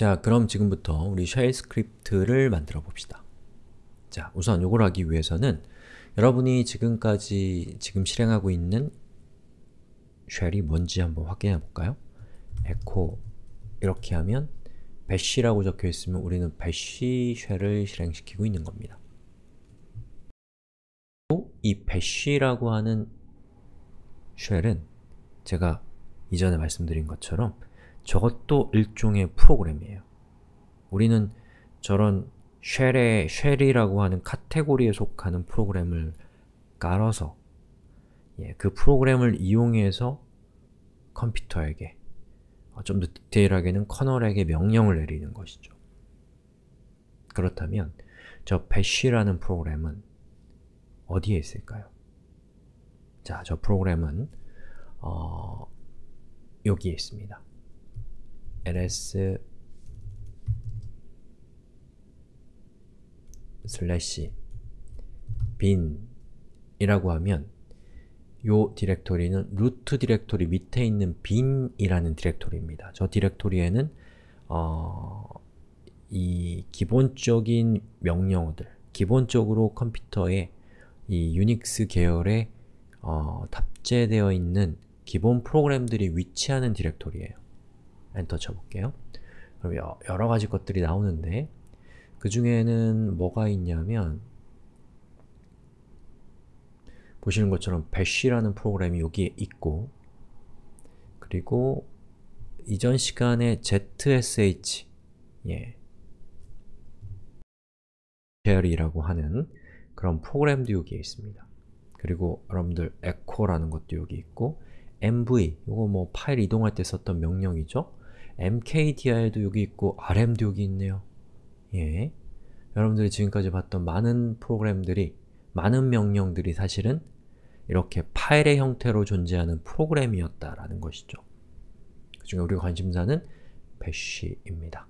자, 그럼 지금부터 우리 shell script를 만들어 봅시다. 자, 우선 이걸 하기 위해서는 여러분이 지금까지 지금 실행하고 있는 shell이 뭔지 한번 확인해 볼까요? echo 이렇게 하면 bash라고 적혀 있으면 우리는 bash 쉘을 실행시키고 있는 겁니다. 이 bash라고 하는 shell은 제가 이전에 말씀드린 것처럼 저것도 일종의 프로그램이에요. 우리는 저런 shell의 shell이라고 하는 카테고리에 속하는 프로그램을 깔아서 예, 그 프로그램을 이용해서 컴퓨터에게 어, 좀더 디테일하게는 커널에게 명령을 내리는 것이죠. 그렇다면 저 bash라는 프로그램은 어디에 있을까요? 자, 저 프로그램은 어, 여기에 있습니다. Ls 슬래시 bin 이라고 하면 요 디렉토리는 루트 디렉토리 밑에 있는 bin이라는 디렉토리입니다. 저 디렉토리에는 어, 이 기본적인 명령어들, 기본적으로 컴퓨터에 이 유닉스 계열에 어, 탑재되어 있는 기본 프로그램들이 위치하는 디렉토리예요. 엔터 쳐볼게요. 그럼 여러 가지 것들이 나오는데 그 중에는 뭐가 있냐면 보시는 것처럼 bash라는 프로그램이 여기에 있고 그리고 이전 시간에 zsh 예. shell이라고 하는 그런 프로그램도 여기에 있습니다. 그리고 여러분들 echo라는 것도 여기 있고 mv, 이거 뭐 파일 이동할 때 썼던 명령이죠? Mkdir도 여기 있고 rm도 여기 있네요. 예. 여러분들이 지금까지 봤던 많은 프로그램들이 많은 명령들이 사실은 이렇게 파일의 형태로 존재하는 프로그램이었다라는 것이죠. 그 중에 우리가 관심사는 bash입니다.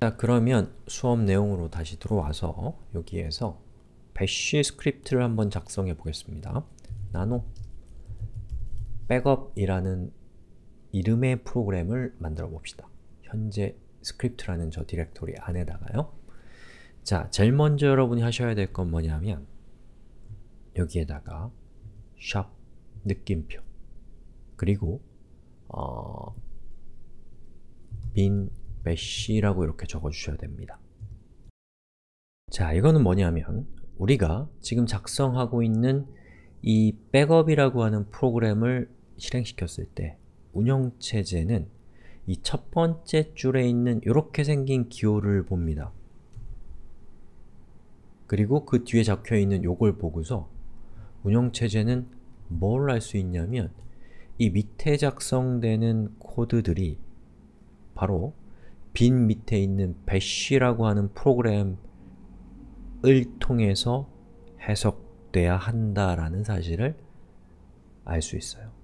자, 그러면 수업 내용으로 다시 들어와서 여기에서 bash 스크립트를 한번 작성해 보겠습니다. nano 백업이라는 이름의 프로그램을 만들어 봅시다. 현재 스크립트라는 저 디렉토리 안에다가요. 자, 제일 먼저 여러분이 하셔야 될 건 뭐냐면 여기에다가 샵 느낌표 그리고 어, bin bash라고 이렇게 적어주셔야 됩니다. 자, 이거는 뭐냐면 우리가 지금 작성하고 있는 이 백업이라고 하는 프로그램을 실행시켰을 때 운영체제는 이 첫 번째 줄에 있는 이렇게 생긴 기호를 봅니다. 그리고 그 뒤에 적혀있는 요걸 보고서 운영체제는 뭘할수 있냐면 이 밑에 작성되는 코드들이 바로 빈 밑에 있는 bash라고 하는 프로그램을 통해서 해석돼야 한다라는 사실을 알 수 있어요.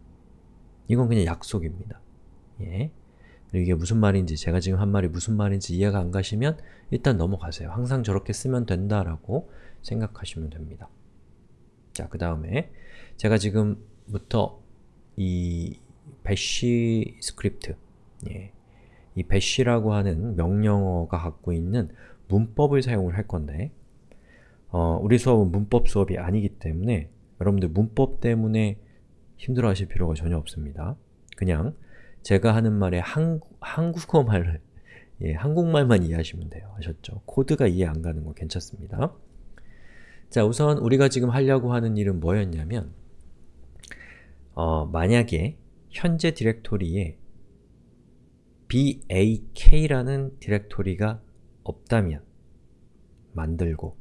이건 그냥 약속입니다. 예. 이게 무슨 말인지, 제가 지금 한 말이 무슨 말인지 이해가 안 가시면 일단 넘어가세요. 항상 저렇게 쓰면 된다라고 생각하시면 됩니다. 자, 그 다음에 제가 지금부터 이 bash 스크립트 예, 이 bash라고 하는 명령어가 갖고 있는 문법을 사용을 할 건데 어, 우리 수업은 문법 수업이 아니기 때문에 여러분들 문법 때문에 힘들어 하실 필요가 전혀 없습니다. 그냥 제가 하는 말에 한, 한국어말을 예, 한국말만 이해하시면 돼요. 아셨죠? 코드가 이해 안 가는 거 괜찮습니다. 자, 우선 우리가 지금 하려고 하는 일은 뭐였냐면 어, 만약에 현재 디렉토리에 bak라는 디렉토리가 없다면 만들고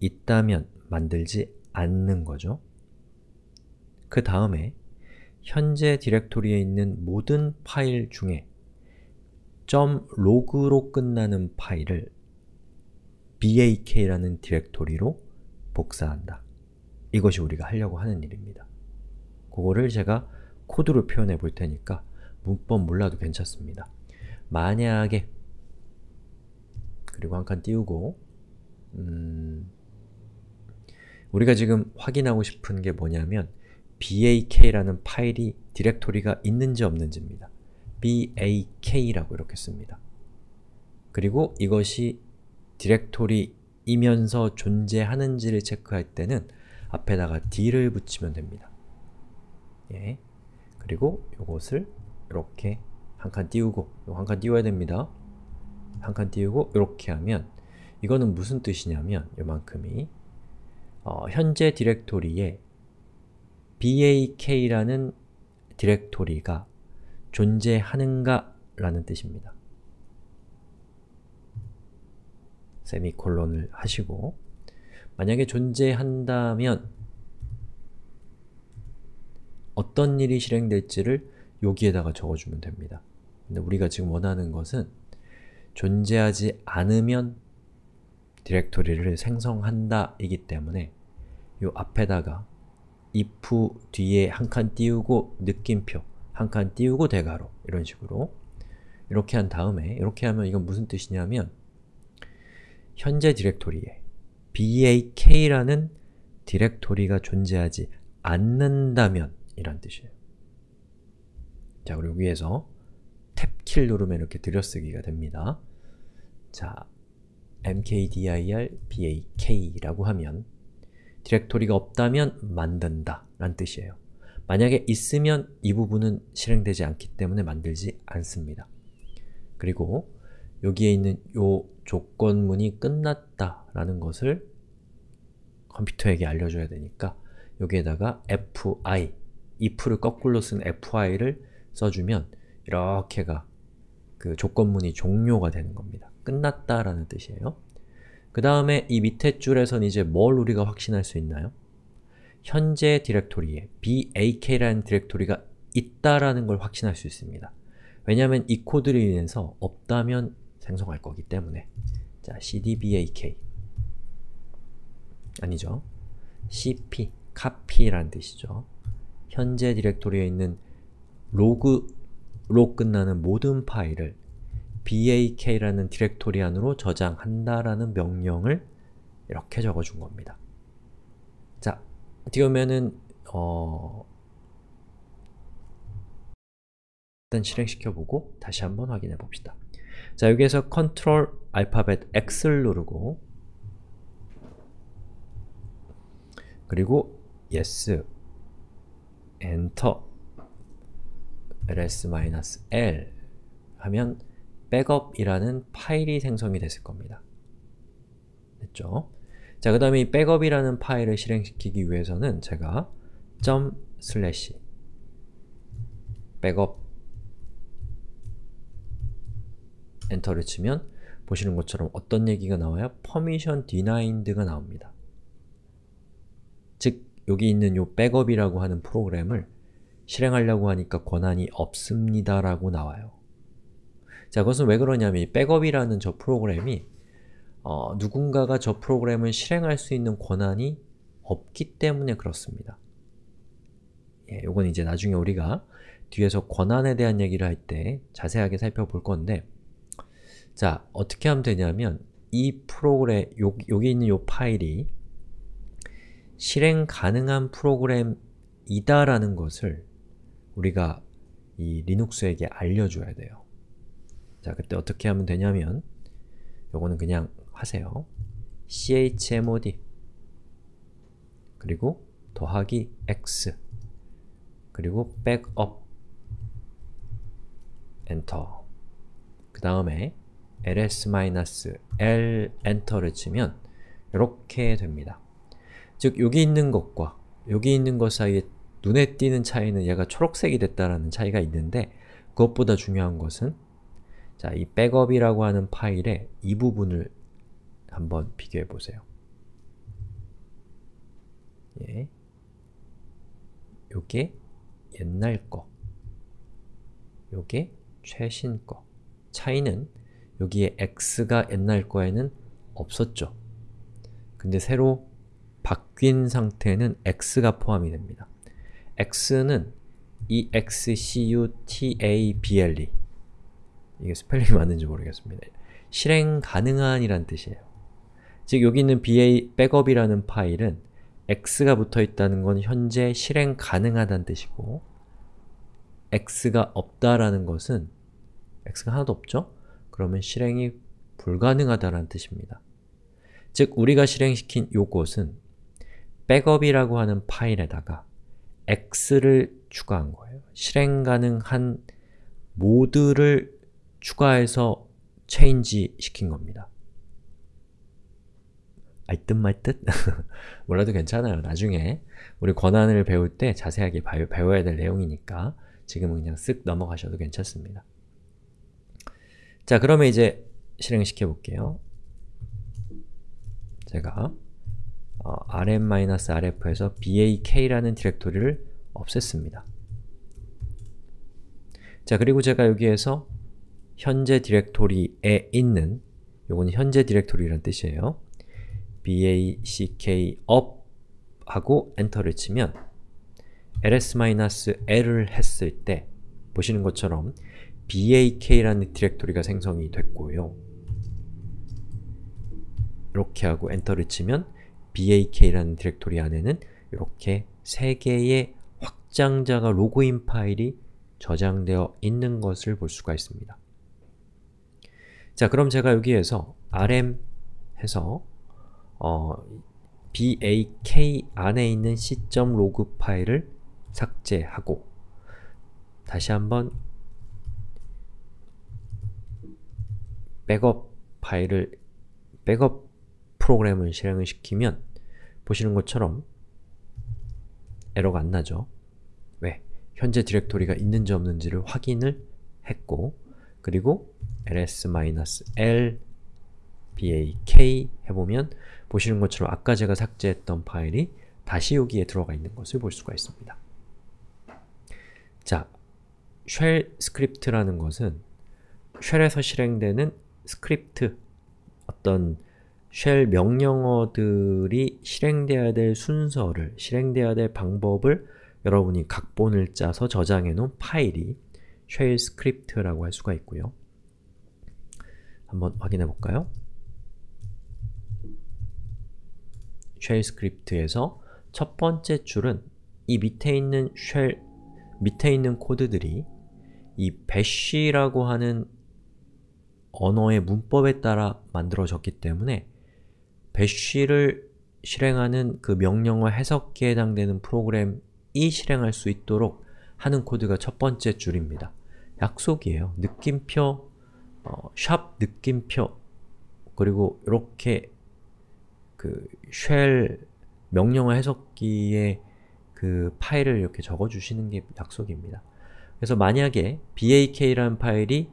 있다면 만들지 않는 거죠. 그 다음에 현재 디렉토리에 있는 모든 파일 중에 .log로 끝나는 파일을 bak라는 디렉토리로 복사한다. 이것이 우리가 하려고 하는 일입니다. 그거를 제가 코드로 표현해 볼 테니까 문법 몰라도 괜찮습니다. 만약에 그리고 한 칸 띄우고 음, 우리가 지금 확인하고 싶은 게 뭐냐면 bak라는 파일이 디렉토리가 있는지 없는지입니다. bak라고 이렇게 씁니다. 그리고 이것이 디렉토리이면서 존재하는지를 체크할 때는 앞에다가 d를 붙이면 됩니다. 예. 그리고 이것을 이렇게 한 칸 띄우고 한 칸 띄워야 됩니다. 한 칸 띄우고 이렇게 하면 이거는 무슨 뜻이냐면 요만큼이 어, 현재 디렉토리에 bak라는 디렉토리가 존재하는가 라는 뜻입니다. 세미콜론을 하시고 만약에 존재한다면 어떤 일이 실행될지를 여기에다가 적어주면 됩니다. 근데 우리가 지금 원하는 것은 존재하지 않으면 디렉토리를 생성한다 이기 때문에 이 앞에다가 if 뒤에 한 칸 띄우고 느낌표 한 칸 띄우고 대괄호 이런 식으로 이렇게 한 다음에 이렇게 하면 이건 무슨 뜻이냐면 현재 디렉토리에 bak라는 디렉토리가 존재하지 않는다면 이란 뜻이에요. 자, 그리고 위에서 탭키를 누르면 이렇게 들여쓰기가 됩니다. 자, mkdir bak라고 하면 디렉토리가 없다면 만든다 란 뜻이에요. 만약에 있으면 이 부분은 실행되지 않기 때문에 만들지 않습니다. 그리고 여기에 있는 요 조건문이 끝났다 라는 것을 컴퓨터에게 알려줘야 되니까 여기에다가 fi, if를 거꾸로 쓴 fi를 써주면 이렇게가 그 조건문이 종료가 되는 겁니다. 끝났다 라는 뜻이에요. 그 다음에 이 밑에 줄에선 이제 뭘 우리가 확신할 수 있나요? 현재 디렉토리에 bak라는 디렉토리가 있다라는 걸 확신할 수 있습니다. 왜냐하면 이 코드를 인해서 없다면 생성할 거기 때문에 자, cd bak 아니죠. cp, copy라는 뜻이죠. 현재 디렉토리에 있는 log로 끝나는 모든 파일을 bak라는 디렉토리 안으로 저장한다라는 명령을 이렇게 적어준 겁니다. 자, 어떻게 보면은 어... 일단 실행시켜보고 다시 한번 확인해 봅시다. 자, 여기에서 Ctrl 알파벳 X를 누르고 그리고 Yes, Enter, ls-l 하면 백업이라는 파일이 생성이 됐을 겁니다. 됐죠? 자, 그 다음에 이 백업이라는 파일을 실행시키기 위해서는 제가 점 슬래시 백업 enter를 치면 보시는 것처럼 어떤 얘기가 나와요? permission denied가 나옵니다. 즉, 여기 있는 요 백업이라고 하는 프로그램을 실행하려고 하니까 권한이 없습니다 라고 나와요. 자, 그것은 왜 그러냐면 이 백업이라는 저 프로그램이 어, 누군가가 저 프로그램을 실행할 수 있는 권한이 없기 때문에 그렇습니다. 예, 요건 이제 나중에 우리가 뒤에서 권한에 대한 얘기를 할 때 자세하게 살펴볼 건데 자, 어떻게 하면 되냐면 이 프로그램, 요, 여기 있는 요 파일이 실행 가능한 프로그램이다라는 것을 우리가 이 리눅스에게 알려줘야 돼요. 자, 그때 어떻게 하면 되냐면 요거는 그냥 하세요. chmod 그리고 더하기 x 그리고 백업 엔터 그 다음에 ls-l 엔터를 치면 이렇게 됩니다. 즉, 여기 있는 것과 여기 있는 것 사이에 눈에 띄는 차이는 얘가 초록색이 됐다라는 차이가 있는데 그것보다 중요한 것은 자, 이 백업이라고 하는 파일의 이 부분을 한번 비교해 보세요. 예. 요게 옛날 거, 요게 최신 거. 차이는 여기에 x가 옛날 거에는 없었죠. 근데 새로 바뀐 상태는 x가 포함이 됩니다. x는 executable 이게 스펠링이 맞는지 모르겠습니다. 실행 가능한 이란 뜻이에요. 즉 여기 있는 ba 백업이라는 파일은 x가 붙어 있다는 건 현재 실행 가능하다는 뜻이고 x가 없다라는 것은 x가 하나도 없죠? 그러면 실행이 불가능하다는 뜻입니다. 즉, 우리가 실행시킨 요것은 백업이라고 하는 파일에다가 x를 추가한 거예요. 실행 가능한 모드를 추가해서 체인지 시킨 겁니다. 알듯 말듯? 몰라도 괜찮아요. 나중에 우리 권한을 배울 때 자세하게 배워야 될 내용이니까 지금은 그냥 쓱 넘어가셔도 괜찮습니다. 자, 그러면 이제 실행시켜 볼게요. 제가 어, rm-rf에서 bak라는 디렉토리를 없앴습니다. 자, 그리고 제가 여기에서 현재 디렉토리에 있는 요거는 현재 디렉토리라는 뜻이에요. back up 하고 enter를 치면 ls-l을 했을 때 보시는 것처럼 bak라는 디렉토리가 생성이 됐고요. 이렇게 하고 enter를 치면 bak라는 디렉토리 안에는 이렇게 세 개의 확장자가 log인 파일이 저장되어 있는 것을 볼 수가 있습니다. 자, 그럼 제가 여기에서 rm 해서 어, bak 안에 있는 c.log 파일을 삭제하고 다시 한번 백업 파일을 백업 프로그램을 실행을 시키면 보시는 것처럼 에러가 안 나죠. 왜? 현재 디렉토리가 있는지 없는지를 확인을 했고 그리고 ls-l bak 해보면 보시는 것처럼 아까 제가 삭제했던 파일이 다시 여기에 들어가 있는 것을 볼 수가 있습니다. 자, shell 스크립트라는 것은 shell에서 실행되는 스크립트, 어떤 shell 명령어들이 실행되어야 될 순서를, 실행되어야 될 방법을 여러분이 각본을 짜서 저장해 놓은 파일이 shell 스크립트라고 할 수가 있고요. 한번 확인해 볼까요? shell 스크립트에서 첫 번째 줄은 이 밑에 있는 shell, 밑에 있는 코드들이 이 bash라고 하는 언어의 문법에 따라 만들어졌기 때문에 bash를 실행하는 그 명령어 해석기에 해당되는 프로그램이 실행할 수 있도록 하는 코드가 첫 번째 줄입니다. 약속이에요. 느낌표, 어, 샵 느낌표 그리고 이렇게 그 쉘 명령어 해석기에 그 파일을 이렇게 적어주시는 게 약속입니다. 그래서 만약에 bak라는 파일이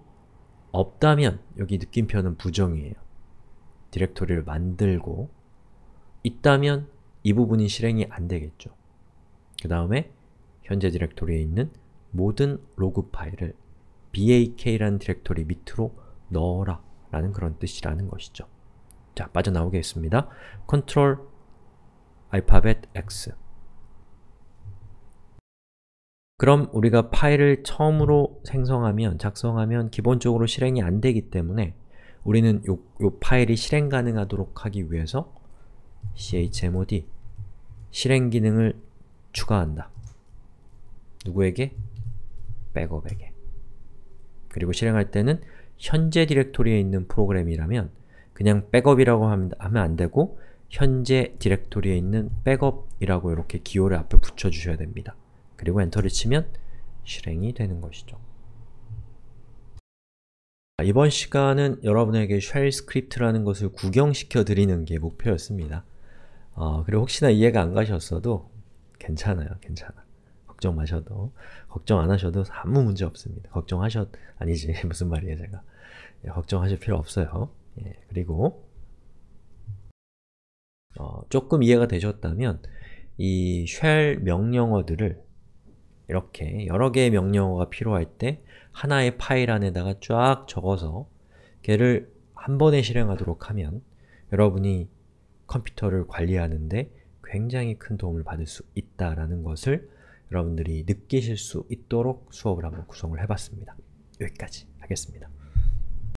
없다면 여기 느낌표는 부정이에요. 디렉토리를 만들고 있다면 이 부분이 실행이 안 되겠죠. 그 다음에 현재 디렉토리에 있는 모든 로그 파일을 bak라는 디렉토리 밑으로 넣어라 라는 그런 뜻이라는 것이죠. 자, 빠져나오겠습니다. Ctrl 알파벳 X 그럼 우리가 파일을 처음으로 생성하면, 작성하면 기본적으로 실행이 안 되기 때문에 우리는 요, 요 파일이 실행 가능하도록 하기 위해서 chmod 실행 기능을 추가한다. 누구에게? 백업에게. 그리고 실행할 때는 현재 디렉토리에 있는 프로그램이라면 그냥 백업이라고 하면 안 되고 현재 디렉토리에 있는 백업이라고 이렇게 기호를 앞에 붙여주셔야 됩니다. 그리고 엔터를 치면 실행이 되는 것이죠. 이번 시간은 여러분에게 shell 스크립트라는 것을 구경시켜 드리는 게 목표였습니다. 어, 그리고 혹시나 이해가 안 가셨어도 괜찮아요, 괜찮아. 걱정 마셔도, 걱정 안 하셔도 아무 문제 없습니다. 걱정하셨, 아니지, 무슨 말이에요, 제가. 예, 걱정하실 필요 없어요. 예, 그리고 어, 조금 이해가 되셨다면 이 shell 명령어들을 이렇게 여러 개의 명령어가 필요할 때 하나의 파일 안에다가 쫙 적어서 걔를 한 번에 실행하도록 하면 여러분이 컴퓨터를 관리하는데 굉장히 큰 도움을 받을 수 있다라는 것을 여러분들이 느끼실 수 있도록 수업을 한번 구성을 해봤습니다. 여기까지 하겠습니다.